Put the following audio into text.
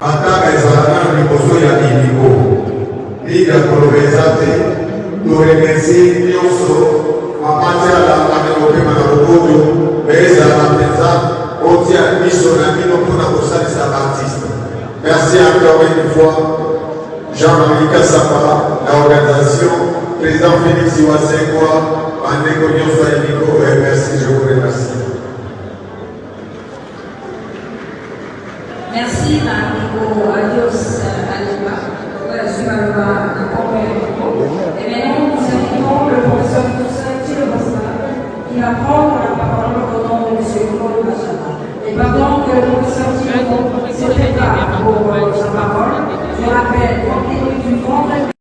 na ya ya na na na merci encore une fois Jean-Marie Kassapa, la organisation, président Félix Iwasengwa, Bandeko Nyonso Eliko, et merci, je vous remercie. Pendant que le professeur Thilobassa se prépare pour sa parole, je rappelle, 30 minutes du vendredi.